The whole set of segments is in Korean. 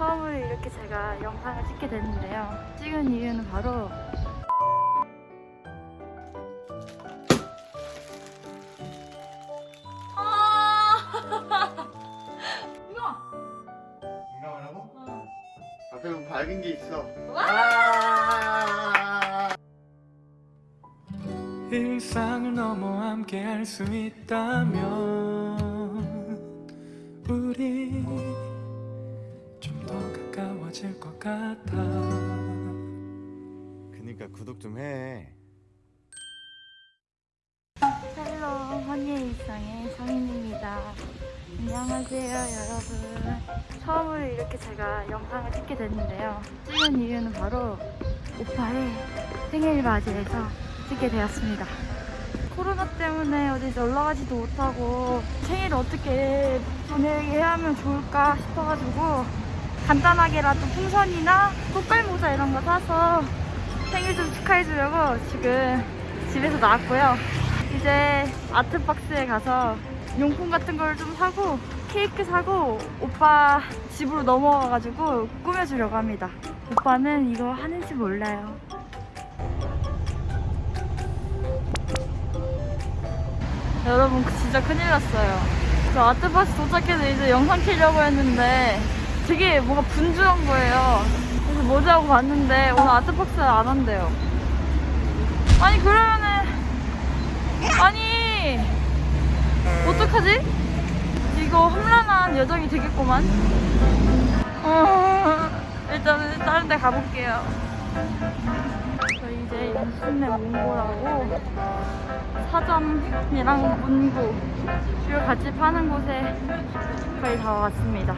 처음으로 이렇게 제가 영상을 찍게 됐는데요. 찍은 이유는 바로 아! 어. 앞에 뭐 밝은 게 있어. 와! 아! 일상을 넘어 함께 할 수 있다면 우리 가까워질 것 같아 그니까 구독 좀 해. 헬로 허니의 일상의 성인입니다. 안녕하세요 여러분. 처음으로 이렇게 제가 영상을 찍게 됐는데요. 찍은 이유는 바로 오빠의 생일 맞이해서 찍게 되었습니다. 코로나 때문에 어디 놀러 가지도 못하고 생일 어떻게 보내게 하면 좋을까 싶어가지고 간단하게라도 풍선이나 꽃갈 모자 이런 거 사서 생일 좀 축하해주려고 지금 집에서 나왔고요. 이제 아트박스에 가서 용품 같은 걸 좀 사고 케이크 사고 오빠 집으로 넘어가가지고 꾸며주려고 합니다. 오빠는 이거 하는지 몰라요. 여러분 진짜 큰일 났어요. 저 아트박스 도착해서 이제 영상 키려고 했는데 되게 뭔가 분주한 거예요. 그래서 뭐지 하고 봤는데 오늘 아트박스 안 한대요. 아니 그러면은 아니 어떡하지? 이거 험난한 여정이 되겠구만 어, 일단은 다른 데 가볼게요 저희 이제 연신내 몽고라고 사점이랑 문구 주요 같이 파는 곳에 거의 다 왔습니다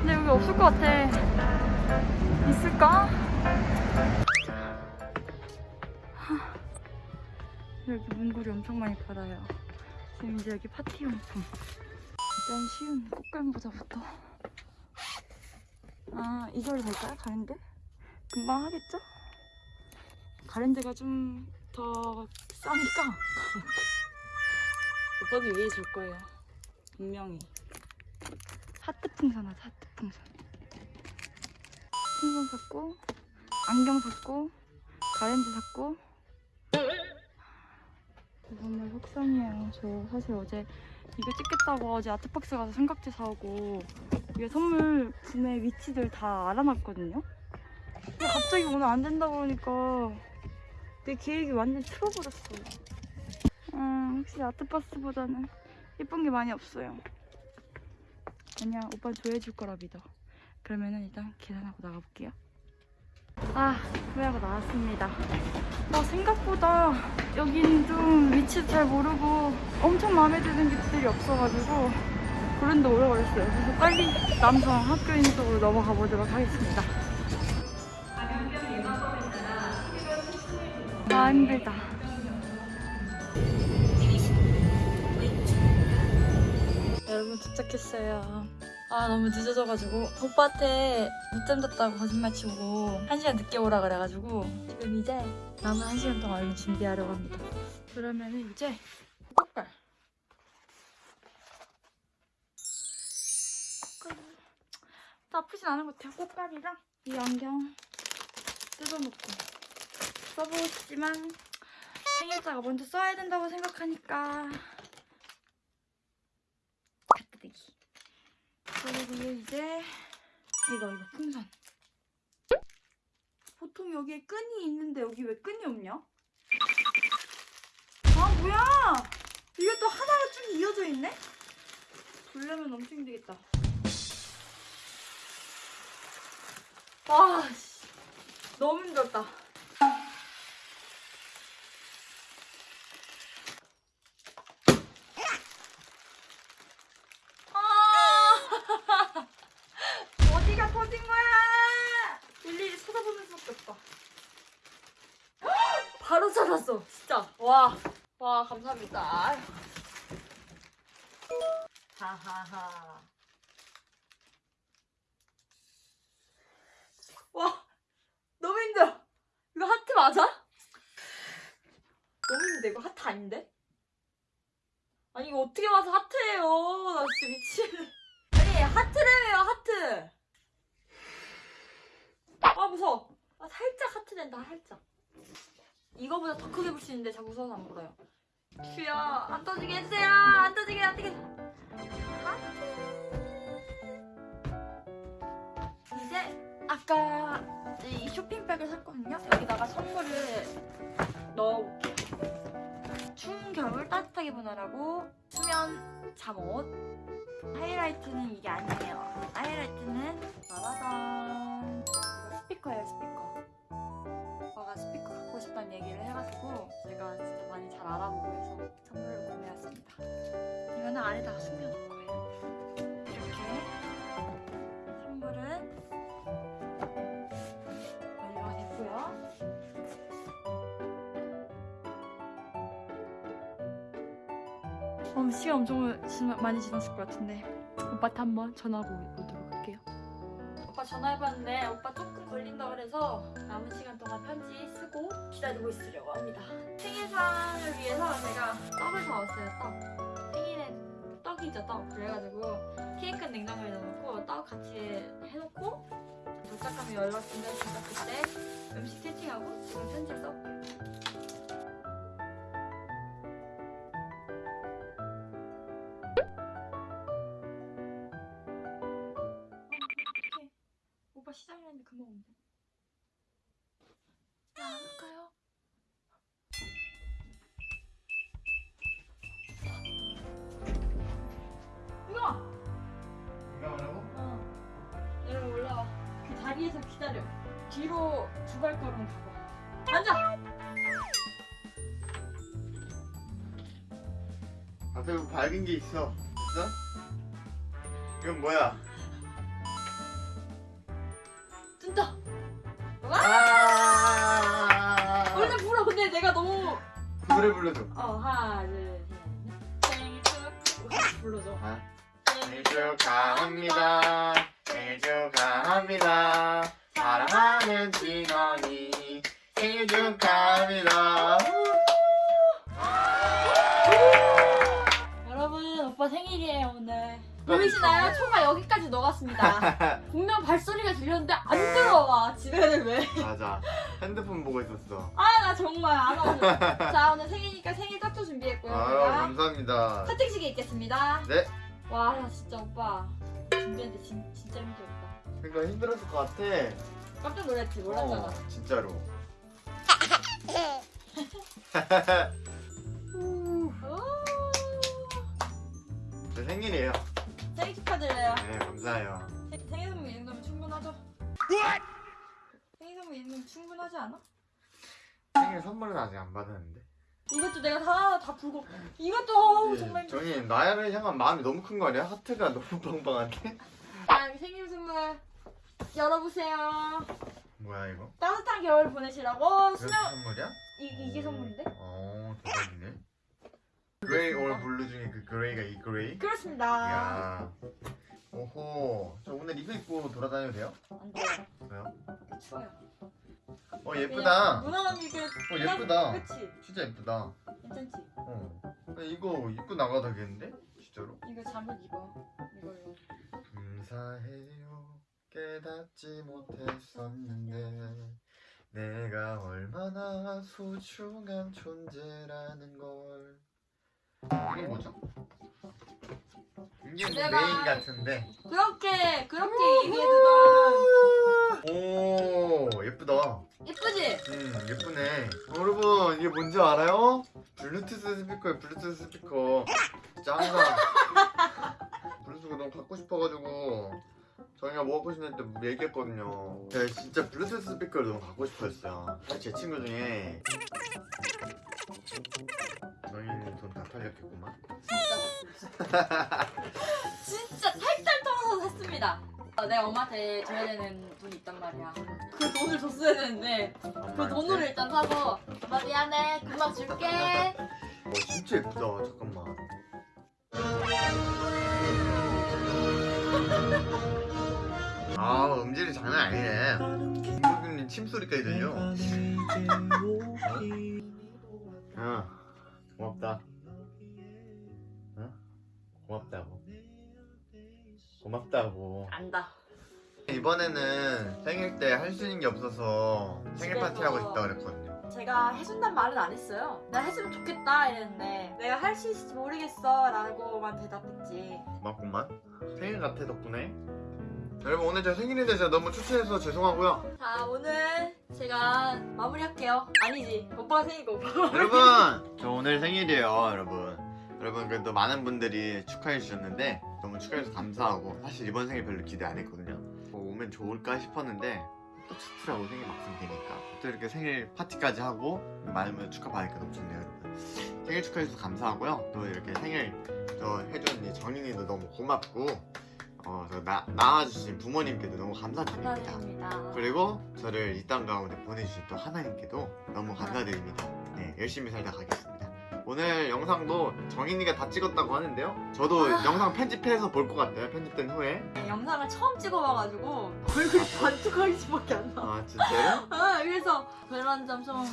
근데 여기 없을 것 같아 있을까? 여기 문구리 엄청 많이 팔아요. 지금 이제 여기 파티용품. 일단 쉬운 꽃갈모자부터. 아, 이걸로 될까요? 가랜드? 금방 하겠죠? 가랜드가 좀 더 싸니까 오빠도 위에 줄 거예요. 분명히. 하트 풍선 하자, 하트 풍선. 풍선 샀고, 안경 샀고, 가랜드 샀고, 정말 속상해요. 저 사실 어제 이거 찍겠다고 어제 아트박스 가서 삼각대 사오고 이게 선물 구매 위치들 다 알아놨거든요. 근데 갑자기 오늘 안 된다고 그러니까 내 계획이 완전 틀어버렸어요. 음, 확실히 아트박스보다는 예쁜 게 많이 없어요. 아니야, 오빠 좋아해줄 거라 믿어. 그러면은 일단 계산하고 나가볼게요. 아, 구매하고 나왔습니다. 아, 생각보다 여긴 좀 위치도 잘 모르고 엄청 마음에 드는 집들이 없어가지고 그런데 오래 걸렸어요. 그래서 빨리 남성 학교인 쪽으로 넘어가 보도록 하겠습니다. 아, 힘들다. 여러분 도착했어요. 아 너무 늦어져가지고 오빠한테 늦잠 잤다고 거짓말 치고 한 시간 늦게 오라 그래가지고 지금 이제 남은 한 시간 동안 얼른 준비하려고 합니다. 그러면은 이제 꽃갈 나쁘진 않은 것 같아요. 꽃갈이랑 이 안경 뜯어놓고 써보고 싶지만 생일자가 먼저 써야 된다고 생각하니까 갖다 대기. 그리고 이제 이거 이거 풍선. 보통 여기에 끈이 있는데 여기 왜 끈이 없냐? 아 뭐야? 이게 또 하나로 쭉 이어져 있네? 불려면 엄청 힘들겠다. 와, 씨. 너무 힘들었다. 감사합니다. 하하하. 와, 너무 힘들어. 이거 하트 맞아? 너무 힘든데 이거 하트 아닌데? 아니 이거 어떻게 와서 하트예요? 나 진짜 미치겠네. 아니 하트래요 하트. 아 무서워. 아 살짝 하트 된다 살짝. 이거보다 더 크게 볼 수 있는데 자꾸 서서 안 불어요. 주여 안 터지게 해주세요. 안 터지게 안 터지게. 이제 아까 이 쇼핑백을 샀거든요. 여기다가 선물을 넣어볼게요. 추운 겨울 따뜻하게 보내라고 수면 잠옷. 하이라이트는 이게 아니에요. 하이라이트는 짜라잔. 이거 스피커예요, 스피커. 오빠가 스피커 갖고 싶다는 얘기를 해가지고 제가 진짜 많이 잘 알아보고 해서 선물을 구매했습니다. 이거는 안에다가 숨겨놓을 거예요. 이렇게 선물은 완료가 됐고요. 어, 시간 엄청 많이 지났을 것 같은데 오빠한테 한번 전화 보도록 할게요. 전화해봤는데 오빠 조금 걸린다 그래서 남은 시간 동안 편지 쓰고 기다리고 있으려고 합니다. 생일상을 위해서 제가 떡을 사왔어요. 떡. 생일에 떡이죠 떡. 그래가지고 케이크는 냉장고에 넣어놓고 떡 같이 해놓고 도착하면 연락 제가 그때 음식 세팅하고 지금 편지를 써볼게요. 기다려. 뒤로 두 발걸음 가봐. 앉아! 앞에 뭐 밝은 게 있어. 있어? 이건 뭐야? 뜬다! 아! 원래 불어. 근데 내가 너무. 노래 불러줘. 어, 하나, 둘, 셋. 생일 축. 불러줘. 아. 생일 축하합니다. 생일 축하합니다. 사랑하는 진원이 생일 축하합니다. 여러분, 오빠 생일이에요, 오늘. 보이시나요? 초가 여기까지 녹았습니다. 분명 발소리가 들렸는데 안 들어와. 집에는 왜? 맞아. 핸드폰 보고 있었어. 아, 나 정말 안 와서. 자, 오늘 생일이니까 생일 떡도 준비했고요. 아유, 제가. 감사합니다. 커팅식에 있겠습니다. 네. 와, 나 진짜 오빠 준비했는데 진, 진짜 힘들었다. 그러니까 힘들었을 것 같아. 깜짝 놀랐지, 몰랐잖아. 어, 진짜로. 오, 제 생일이에요. 생일 축하드려요. 네, 감사해요. 생- 생일 선물 이 정도면 충분하죠? 생일 선물 이 정도면 충분하지 않아? 생일 선물은 아직 안 받았는데. 이것도 내가 다, 다 불고. 이것도 예, 정말. 정이 나를 향한 마음이 너무 큰 거 아니야? 하트가 너무 빵빵한데? 자, 생일 선물 열어보세요. 뭐야 이거? 따뜻한 겨울 보내시라고 수면 선물이야? 이, 이게 선물인데? 어 대박이네. gray or blue 중에 그 gray가 이 gray? 그렇습니다. 야. 오호. 저 오늘 이거 입고 돌아다녀도 돼요? 안 돼요. 왜요? 추워요. 어 예쁘다. 무난한 이게 어 예쁘다. 그치? 진짜 예쁘다. 괜찮지? 어. 이거 입고 나가도 되겠는데? 진짜로? 이거 잠옷 입어. 이걸로. 감사해요. 깨닫지 못했었는데 내가 얼마나 소중한 존재라는 걸. 이게 뭐죠? 이게 뭐 내가- 메인 같은데. 그렇게 그렇게 얘기해주던 오 예쁘다. 예쁘지? 음 예쁘네. 여러분 이게 뭔지 알아요? 블루투스 스피커에 블루투스 스피커. 짱다. 블루투스가 너무 갖고 싶어가지고 저희가 싶냐 때 얘기했거든요. 제가 진짜 블루투스 스피커를 너무 갖고 싶었어요. 제 친구 중에 저희는 돈 다 털렸겠구만. 진짜 진짜 탈탈 털어서 샀습니다. 어, 내가 엄마한테 줘야 되는 돈이 있단 말이야. 그 돈을 줬어야 되는데 그 돈으로 일단 사서 엄마 미안해 금방 줄게. 와 진짜 예쁘다. 잠깐만. 침소리까지 들려. 어 고맙다. 어? 고맙다고. 고맙다고. 안다. 이 이번에는 생일 때 할 수 있는 게 없어서 생일. 파티 하고 싶다 그랬거든요. 제가 해준단 말은 안 했어요. 나 해주면 좋겠다 이랬는데 내가 할 수 있을지 모르겠어 라고만 대답했지. 고맙구만. 생일 같아 덕분에. 여러분 오늘 제 생일에 대해서 너무 추천해서 죄송하고요. 자 오늘 제가 마무리할게요. 아니지 오빠가 생일고 오빠. 여러분 저 오늘 생일이에요 여러분. 여러분 그래도 많은 분들이 축하해 주셨는데 너무 축하해주셔서 감사하고 사실 이번 생일 별로 기대 안 했거든요. 뭐 오면 좋을까 싶었는데 또 좋더라고 생일 막상 되니까 또 이렇게 생일 파티까지 하고 많은 분들 축하받으니까 너무 좋네요 여러분. 생일 축하해주셔서 감사하고요. 또 이렇게 생일 저 해준 이 정인이도 너무 고맙고 어, 저 나, 낳아주신 부모님께도 너무 감사드립니다. 감사드립니다. 그리고 저를 이 땅 가운데 보내주신 또 하나님께도 너무 감사드립니다. 네, 열심히 살다 가겠습니다. 오늘 영상도 정인이가 다 찍었다고 하는데요. 저도 아. 영상 편집해서 볼 것 같아요. 편집된 후에. 네, 영상을 처음 찍어봐가지고 얼굴이 반쪽하기밖에 안 나와. 아 진짜요? 아, 그래서 그런 점 좀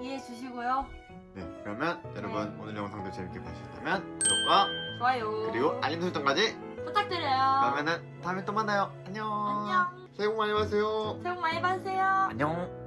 이해해 주시고요. 네, 그러면 여러분 오늘 영상도 재밌게 보셨다면 구독과 좋아요. 그리고 알림 설정까지. 부탁드려요. 그러면은 다음에 또 만나요. 안녕. 안녕. 새해 복 많이 받으세요. 새해 복 많이 받으세요. 안녕.